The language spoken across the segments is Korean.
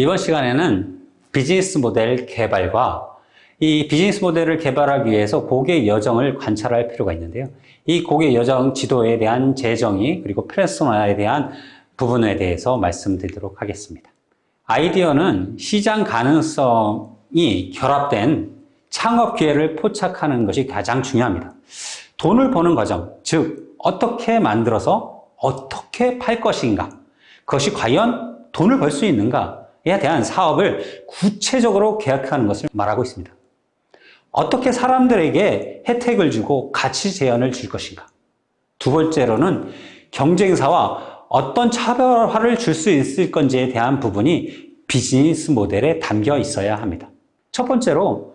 이번 시간에는 비즈니스 모델 개발과 이 비즈니스 모델을 개발하기 위해서 고객 여정을 관찰할 필요가 있는데요. 이 고객 여정 지도에 대한 재정의 그리고 페르소나에 대한 부분에 대해서 말씀드리도록 하겠습니다. 아이디어는 시장 가능성이 결합된 창업 기회를 포착하는 것이 가장 중요합니다. 돈을 버는 과정, 즉 어떻게 만들어서 어떻게 팔 것인가, 그것이 과연 돈을 벌 수 있는가 에 대한 사업을 구체적으로 계약하는 것을 말하고 있습니다. 어떻게 사람들에게 혜택을 주고 가치 제한을 줄 것인가. 두 번째로는 경쟁사와 어떤 차별화를 줄 수 있을 건지에 대한 부분이 비즈니스 모델에 담겨 있어야 합니다. 첫 번째로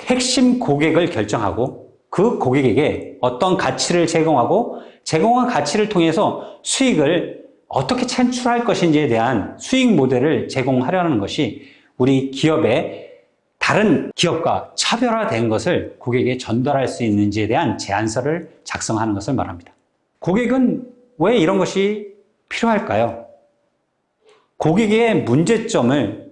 핵심 고객을 결정하고 그 고객에게 어떤 가치를 제공하고 제공한 가치를 통해서 수익을 어떻게 창출할 것인지에 대한 수익 모델을 제공하려는 것이 우리 기업의 다른 기업과 차별화된 것을 고객에게 전달할 수 있는지에 대한 제안서를 작성하는 것을 말합니다. 고객은 왜 이런 것이 필요할까요? 고객의 문제점을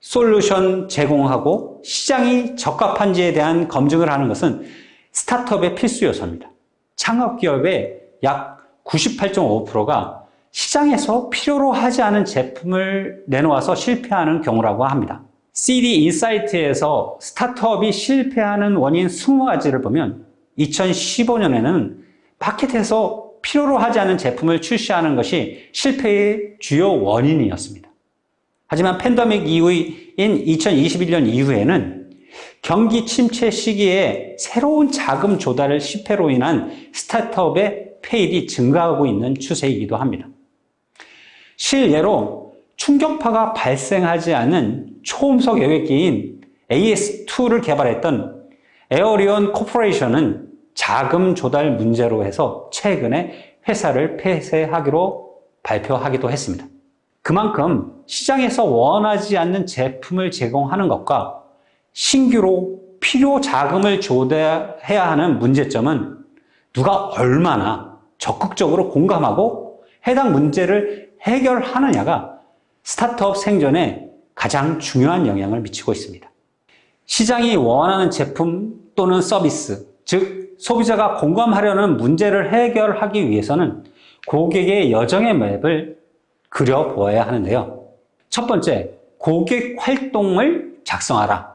솔루션 제공하고 시장이 적합한지에 대한 검증을 하는 것은 스타트업의 필수 요소입니다. 창업기업의 약 98.5%가 시장에서 필요로 하지 않은 제품을 내놓아서 실패하는 경우라고 합니다. CD 인사이트에서 스타트업이 실패하는 원인 20가지를 보면 2015년에는 마켓에서 필요로 하지 않은 제품을 출시하는 것이 실패의 주요 원인이었습니다. 하지만 팬데믹 이후인 2021년 이후에는 경기 침체 시기에 새로운 자금 조달 실패로 인한 스타트업의 폐일이 증가하고 있는 추세이기도 합니다. 실예로 충격파가 발생하지 않은 초음속 여객기인 AS2를 개발했던 에어리온 코퍼레이션은 자금 조달 문제로 해서 최근에 회사를 폐쇄하기로 발표하기도 했습니다. 그만큼 시장에서 원하지 않는 제품을 제공하는 것과 신규로 필요 자금을 조달해야 하는 문제점은 누가 얼마나 적극적으로 공감하고 해당 문제를 해결하느냐가 스타트업 생존에 가장 중요한 영향을 미치고 있습니다. 시장이 원하는 제품 또는 서비스, 즉 소비자가 공감하려는 문제를 해결하기 위해서는 고객의 여정의 맵을 그려보아야 하는데요. 첫 번째, 고객 활동을 작성하라.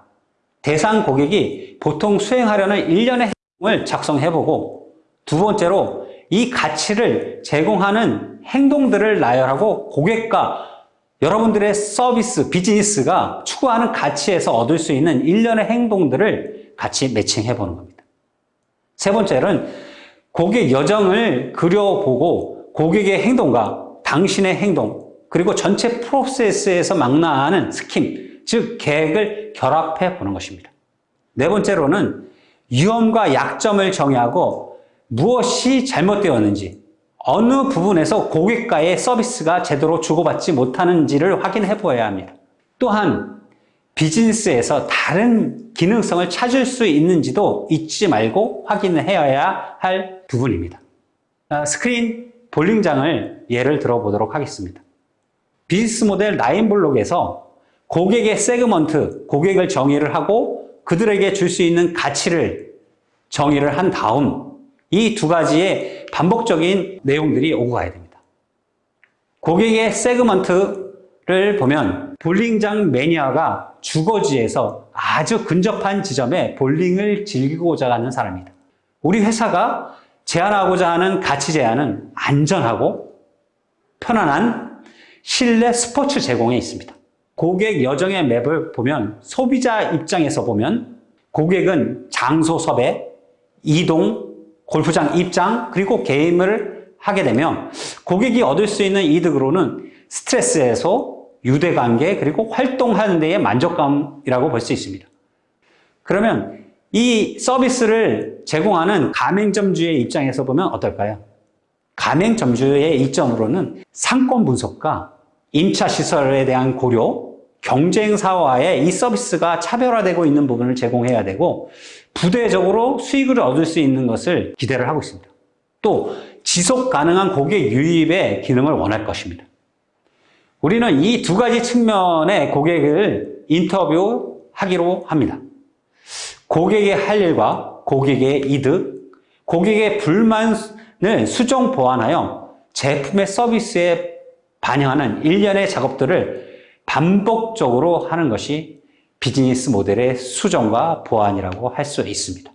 대상 고객이 보통 수행하려는 일련의 행동을 작성해보고 두 번째로 이 가치를 제공하는 행동들을 나열하고 고객과 여러분들의 서비스, 비즈니스가 추구하는 가치에서 얻을 수 있는 일련의 행동들을 같이 매칭해 보는 겁니다. 세 번째는 고객 여정을 그려보고 고객의 행동과 당신의 행동, 그리고 전체 프로세스에서 망라하는 스킴, 즉 계획을 결합해 보는 것입니다. 네 번째로는 위험과 약점을 정의하고 무엇이 잘못되었는지, 어느 부분에서 고객과의 서비스가 제대로 주고받지 못하는지를 확인해 보아야 합니다. 또한 비즈니스에서 다른 기능성을 찾을 수 있는지도 잊지 말고 확인해야 할 부분입니다. 아, 스크린 볼링장을 예를 들어보도록 하겠습니다. 비즈니스 모델 라인블록에서 고객의 세그먼트, 고객을 정의를 하고 그들에게 줄 수 있는 가치를 정의를 한 다음 이 두 가지의 반복적인 내용들이 오고 가야 됩니다. 고객의 세그먼트를 보면 볼링장 매니아가 주거지에서 아주 근접한 지점에 볼링을 즐기고자 하는 사람입니다. 우리 회사가 제안하고자 하는 가치 제안은 안전하고 편안한 실내 스포츠 제공에 있습니다. 고객 여정의 맵을 보면 소비자 입장에서 보면 고객은 장소 섭외, 이동, 골프장 입장, 그리고 게임을 하게 되면 고객이 얻을 수 있는 이득으로는 스트레스 해소, 유대관계, 그리고 활동하는 데의 만족감이라고 볼 수 있습니다. 그러면 이 서비스를 제공하는 가맹점주의 입장에서 보면 어떨까요? 가맹점주의 이점으로는 상권 분석과 임차 시설에 대한 고려, 경쟁사와의 이 서비스가 차별화되고 있는 부분을 제공해야 되고 부대적으로 수익을 얻을 수 있는 것을 기대를 하고 있습니다. 또 지속 가능한 고객 유입의 기능을 원할 것입니다. 우리는 이 두 가지 측면의 고객을 인터뷰하기로 합니다. 고객의 할 일과 고객의 이득, 고객의 불만을 수정 보완하여 제품의 서비스에 반영하는 일련의 작업들을 반복적으로 하는 것이 비즈니스 모델의 수정과 보완이라고 할 수 있습니다.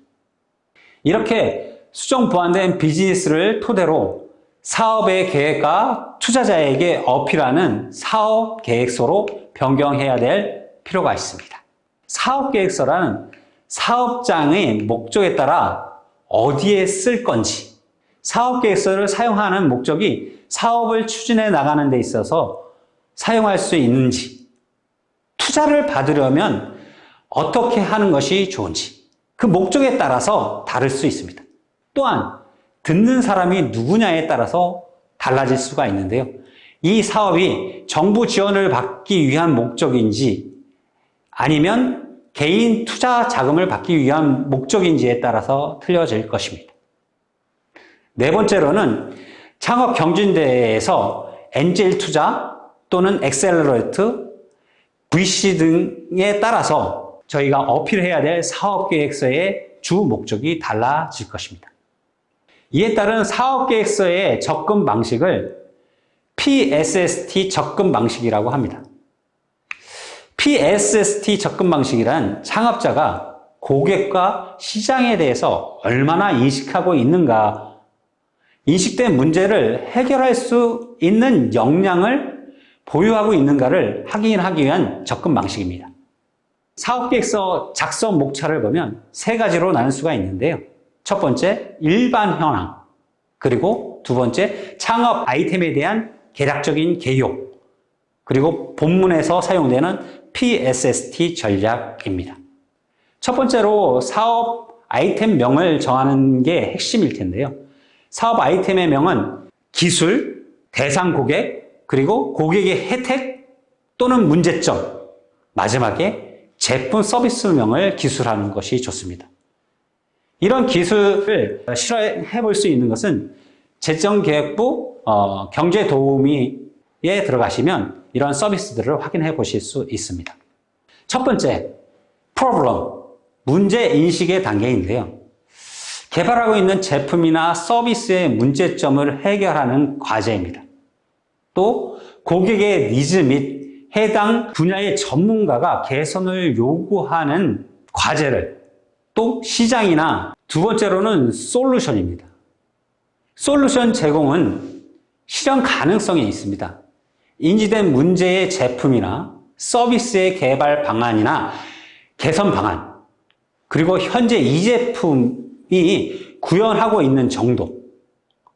이렇게 수정 보완된 비즈니스를 토대로 사업의 계획과 투자자에게 어필하는 사업 계획서로 변경해야 될 필요가 있습니다. 사업 계획서라는 사업장의 목적에 따라 어디에 쓸 건지 사업 계획서를 사용하는 목적이 사업을 추진해 나가는 데 있어서 사용할 수 있는지 투자를 받으려면 어떻게 하는 것이 좋은지 그 목적에 따라서 다를 수 있습니다. 또한 듣는 사람이 누구냐에 따라서 달라질 수가 있는데요. 이 사업이 정부 지원을 받기 위한 목적인지 아니면 개인 투자 자금을 받기 위한 목적인지에 따라서 틀려질 것입니다. 네 번째로는 창업 경진대회에서 엔젤 투자 또는 accelerate, VC 등에 따라서 저희가 어필해야 될 사업계획서의 주 목적이 달라질 것입니다. 이에 따른 사업계획서의 접근 방식을 PSST 접근 방식이라고 합니다. PSST 접근 방식이란 창업자가 고객과 시장에 대해서 얼마나 인식하고 있는가, 인식된 문제를 해결할 수 있는 역량을 보유하고 있는가를 확인하기 위한 접근 방식입니다. 사업계획서 작성 목차를 보면 세 가지로 나눌 수가 있는데요. 첫 번째, 일반 현황. 그리고 두 번째, 창업 아이템에 대한 개략적인 개요. 그리고 본문에서 사용되는 PSST 전략입니다. 첫 번째로 사업 아이템명을 정하는 게 핵심일 텐데요. 사업 아이템의 명은 기술, 대상 고객, 그리고 고객의 혜택 또는 문제점, 마지막에 제품 서비스명을 기술하는 것이 좋습니다. 이런 기술을 실현해 볼 수 있는 것은 재정계획부 어, 경제도우미에 들어가시면 이런 서비스들을 확인해 보실 수 있습니다. 첫 번째, problem, 문제인식의 단계인데요. 개발하고 있는 제품이나 서비스의 문제점을 해결하는 과제입니다. 또 고객의 니즈 및 해당 분야의 전문가가 개선을 요구하는 과제를 또 시장이나 두 번째로는 솔루션입니다. 솔루션 제공은 실현 가능성이 있습니다. 인지된 문제의 제품이나 서비스의 개발 방안이나 개선 방안, 그리고 현재 이 제품이 구현하고 있는 정도,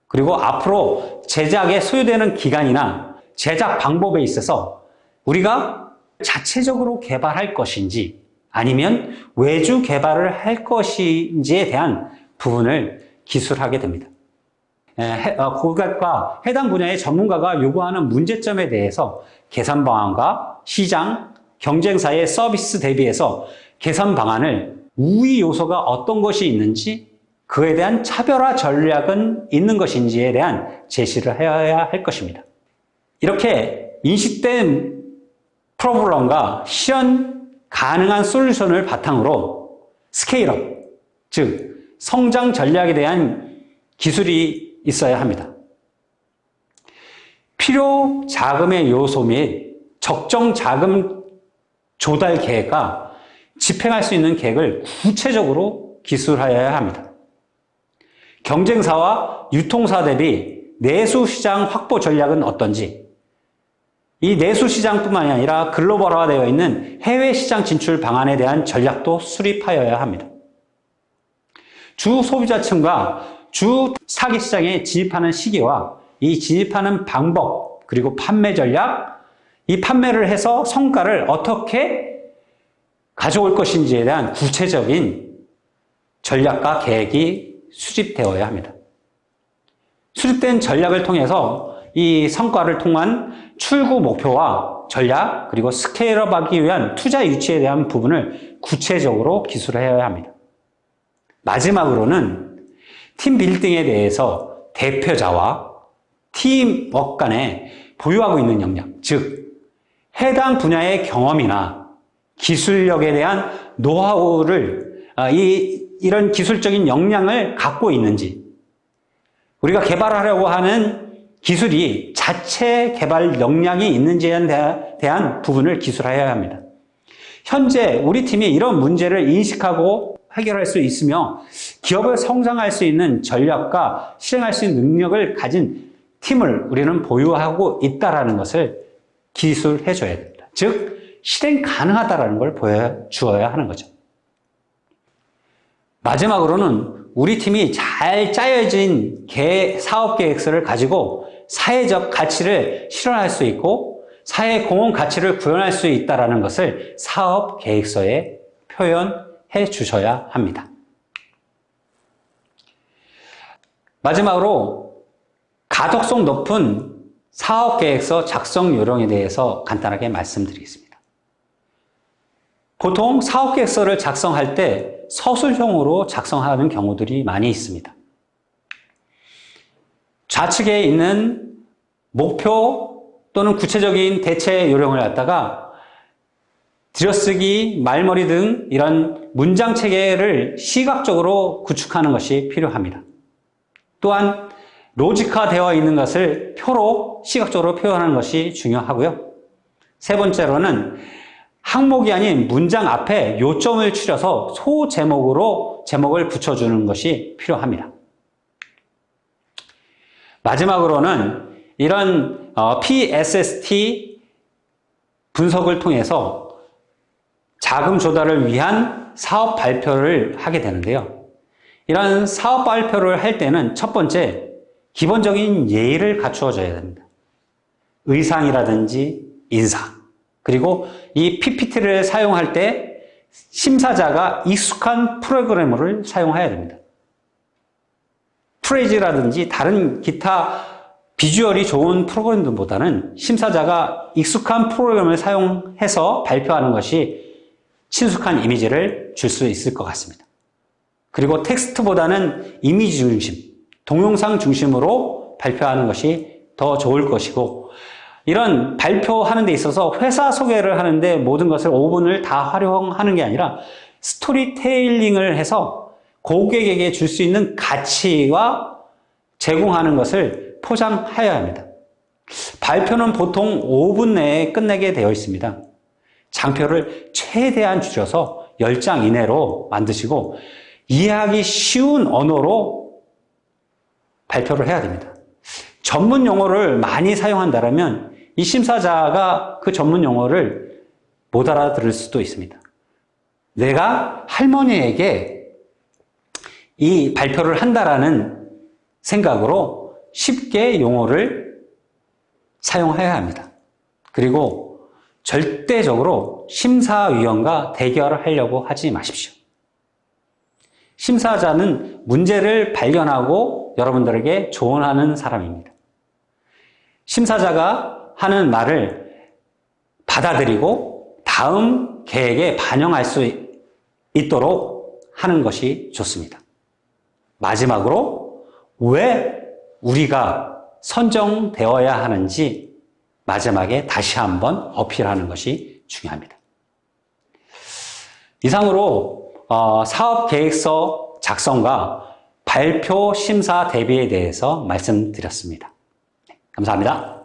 그리고 앞으로 제작에 소요되는 기간이나 제작 방법에 있어서 우리가 자체적으로 개발할 것인지 아니면 외주 개발을 할 것인지에 대한 부분을 기술하게 됩니다. 어, 고객과 해당 분야의 전문가가 요구하는 문제점에 대해서 개선 방안과 시장, 경쟁사의 서비스 대비해서 개선 방안을 우위 요소가 어떤 것이 있는지 그에 대한 차별화 전략은 있는 것인지에 대한 제시를 해야 할 것입니다. 이렇게 인식된 프로블럼과 실현 가능한 솔루션을 바탕으로 스케일업, 즉 성장 전략에 대한 기술이 있어야 합니다. 필요 자금의 요소 및 적정 자금 조달 계획과 집행할 수 있는 계획을 구체적으로 기술하여야 합니다. 경쟁사와 유통사 대비 내수시장 확보 전략은 어떤지 이 내수시장뿐만이 아니라 글로벌화되어 있는 해외시장 진출 방안에 대한 전략도 수립하여야 합니다. 주 소비자층과 주 사기시장에 진입하는 시기와 이 진입하는 방법 그리고 판매 전략 이 판매를 해서 성과를 어떻게 가져올 것인지에 대한 구체적인 전략과 계획이 수립되어야 합니다. 수립된 전략을 통해서 이 성과를 통한 출구 목표와 전략 그리고 스케일업 하기 위한 투자 유치에 대한 부분을 구체적으로 기술해야 합니다. 마지막으로는 팀 빌딩에 대해서 대표자와 팀워크 간의 보유하고 있는 역량, 즉 해당 분야의 경험이나 기술력에 대한 노하우를 아, 이 이런 기술적인 역량을 갖고 있는지 우리가 개발하려고 하는 기술이 자체 개발 역량이 있는지에 대한 부분을 기술해야 합니다. 현재 우리 팀이 이런 문제를 인식하고 해결할 수 있으며 기업을 성장할 수 있는 전략과 실행할 수 있는 능력을 가진 팀을 우리는 보유하고 있다는 것을 기술해 줘야 됩니다. 즉, 실행 가능하다는 걸 보여주어야 하는 거죠. 마지막으로는 우리 팀이 잘 짜여진 사업 계획서를 가지고 사회적 가치를 실현할 수 있고 사회 공헌 가치를 구현할 수 있다는 것을 사업 계획서에 표현해 주셔야 합니다. 마지막으로 가독성 높은 사업 계획서 작성 요령에 대해서 간단하게 말씀드리겠습니다. 보통 사업 계획서를 작성할 때 서술형으로 작성하는 경우들이 많이 있습니다. 좌측에 있는 목표 또는 구체적인 대체 요령을 갖다가 들여쓰기, 말머리 등 이런 문장 체계를 시각적으로 구축하는 것이 필요합니다. 또한 로직화되어 있는 것을 표로 시각적으로 표현하는 것이 중요하고요. 세 번째로는 항목이 아닌 문장 앞에 요점을 추려서 소제목으로 제목을 붙여주는 것이 필요합니다. 마지막으로는 이런 어, PSST 분석을 통해서 자금 조달을 위한 사업 발표를 하게 되는데요. 이런 사업 발표를 할 때는 첫 번째 기본적인 예의를 갖추어줘야 됩니다. 의상이라든지 인사 그리고 이 PPT를 사용할 때 심사자가 익숙한 프로그래머를 사용해야 됩니다. 프레이즈라든지 다른 기타 비주얼이 좋은 프로그램들보다는 심사자가 익숙한 프로그램을 사용해서 발표하는 것이 친숙한 이미지를 줄 수 있을 것 같습니다. 그리고 텍스트보다는 이미지 중심, 동영상 중심으로 발표하는 것이 더 좋을 것이고 이런 발표하는 데 있어서 회사 소개를 하는데 모든 것을 5분을 다 활용하는 게 아니라 스토리텔링을 해서 고객에게 줄 수 있는 가치와 제공하는 것을 포장하여야 합니다. 발표는 보통 5분 내에 끝내게 되어 있습니다. 장표를 최대한 줄여서 10장 이내로 만드시고 이해하기 쉬운 언어로 발표를 해야 됩니다. 전문 용어를 많이 사용한다면 이 심사자가 그 전문 용어를 못 알아들을 수도 있습니다. 내가 할머니에게 이 발표를 한다라는 생각으로 쉽게 용어를 사용해야 합니다. 그리고 절대적으로 심사위원과 대결을 하려고 하지 마십시오. 심사자는 문제를 발견하고 여러분들에게 조언하는 사람입니다. 심사자가 하는 말을 받아들이고 다음 계획에 반영할 수 있도록 하는 것이 좋습니다. 마지막으로 왜 우리가 선정되어야 하는지 마지막에 다시 한번 어필하는 것이 중요합니다. 이상으로 어, 사업 계획서 작성과 발표 심사 대비에 대해서 말씀드렸습니다. 네, 감사합니다.